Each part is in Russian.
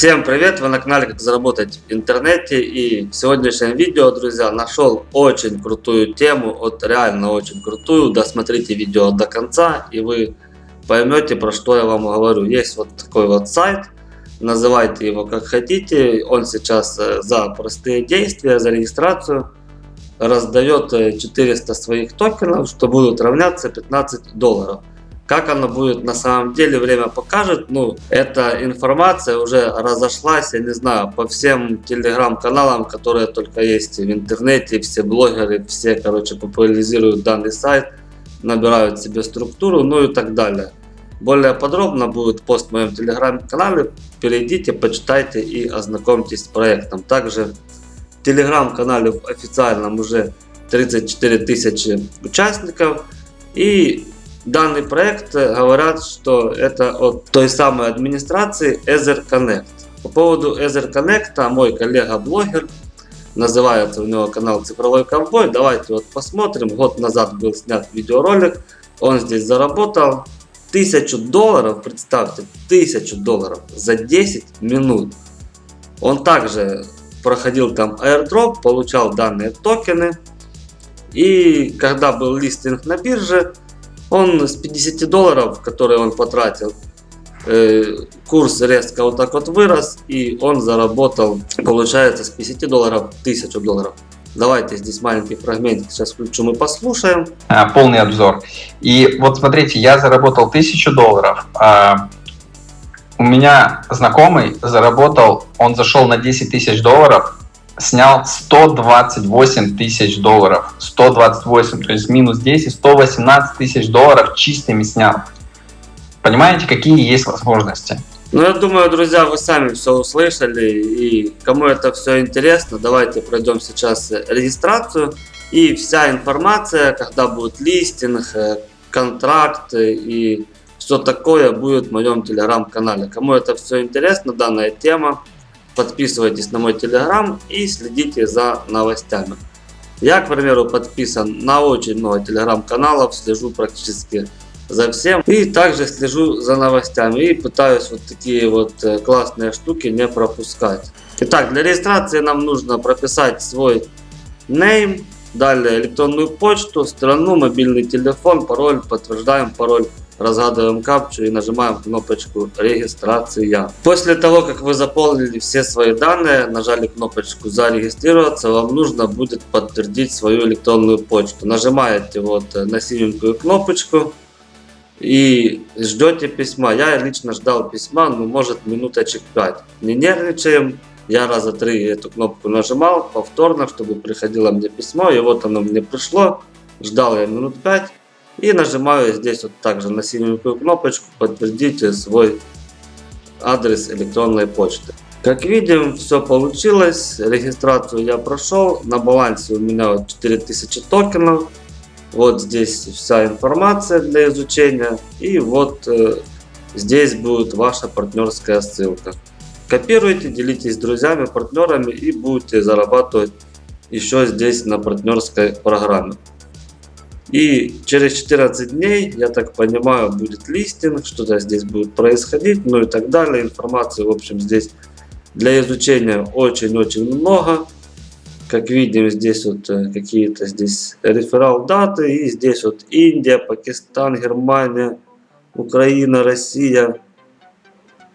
Всем привет! Вы на канале Как заработать в интернете и в сегодняшнем видео, друзья, нашел очень крутую тему, вот реально очень крутую. Досмотрите видео до конца и вы поймете про что я вам говорю. Есть вот такой вот сайт, называйте его как хотите. Он сейчас э, за простые действия, за регистрацию раздает 400 э, своих токенов, что будут равняться 15 долларов. Как оно будет на самом деле, время покажет. Ну, эта информация уже разошлась, я не знаю, по всем телеграм-каналам, которые только есть в интернете. Все блогеры, все, короче, популяризируют данный сайт, набирают себе структуру, ну и так далее. Более подробно будет пост в моем телеграм-канале. Перейдите, почитайте и ознакомьтесь с проектом. Также в телеграм-канале официальном уже 34 тысячи участников. И Данный проект э, говорят, что это от той самой администрации Ether Connect. По поводу Ether Connect, а мой коллега-блогер, называется у него канал Цифровой Ковбой, давайте вот посмотрим. Год назад был снят видеоролик, он здесь заработал 1000 долларов, представьте, 1000 долларов за 10 минут. Он также проходил там airdrop, получал данные токены. И когда был листинг на бирже, он с 50 долларов, которые он потратил, э, курс резко вот так вот вырос, и он заработал, получается, с 50 долларов 1000 долларов. Давайте здесь маленький фрагмент сейчас включу, мы послушаем. А, полный обзор. И вот смотрите, я заработал 1000 долларов. А, у меня знакомый заработал, он зашел на 10 тысяч долларов, снял 128 тысяч долларов. 128, то есть минус 10, 118 тысяч долларов чистыми снял. Понимаете, какие есть возможности? Ну, я думаю, друзья, вы сами все услышали, и кому это все интересно, давайте пройдем сейчас регистрацию, и вся информация, когда будет листинг, э, контракт и все такое будет в моем телеграм-канале. Кому это все интересно, данная тема, подписывайтесь на мой телеграм и следите за новостями. Я, к примеру, подписан на очень много телеграм-каналов, слежу практически за всем. И также слежу за новостями и пытаюсь вот такие вот э, классные штуки не пропускать. Итак, для регистрации нам нужно прописать свой name, далее электронную почту, страну, мобильный телефон, пароль, подтверждаем пароль разгадываем капчу и нажимаем кнопочку регистрация. После того, как вы заполнили все свои данные, нажали кнопочку зарегистрироваться, вам нужно будет подтвердить свою электронную почту. Нажимаете вот на синенькую кнопочку и ждете письма. Я лично ждал письма, ну может минуточек 5. Не нервничаем. Я раза три эту кнопку нажимал повторно, чтобы приходило мне письмо. И вот оно мне пришло. Ждал я минут 5. И нажимаю здесь вот также на синенькую кнопочку подтвердите свой адрес электронной почты. Как видим, все получилось. Регистрацию я прошел. На балансе у меня вот 4000 токенов. Вот здесь вся информация для изучения. И вот э, здесь будет ваша партнерская ссылка. Копируйте, делитесь с друзьями, партнерами и будете зарабатывать еще здесь на партнерской программе. И через 14 дней, я так понимаю, будет листинг, что-то здесь будет происходить, ну и так далее. Информации, в общем, здесь для изучения очень-очень много. Как видим, здесь вот э, какие-то здесь реферал даты. И здесь вот Индия, Пакистан, Германия, Украина, Россия,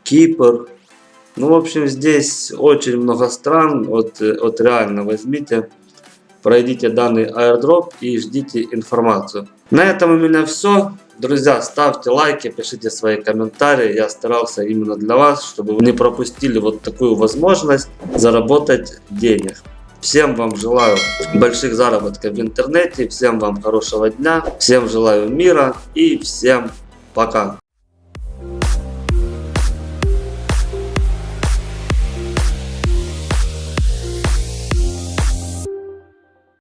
Кипр. Ну, в общем, здесь очень много стран. Вот, э, вот реально возьмите пройдите данный airdrop и ждите информацию. На этом у меня все. Друзья, ставьте лайки, пишите свои комментарии. Я старался именно для вас, чтобы вы не пропустили вот такую возможность заработать денег. Всем вам желаю больших заработков в интернете, всем вам хорошего дня, всем желаю мира и всем пока.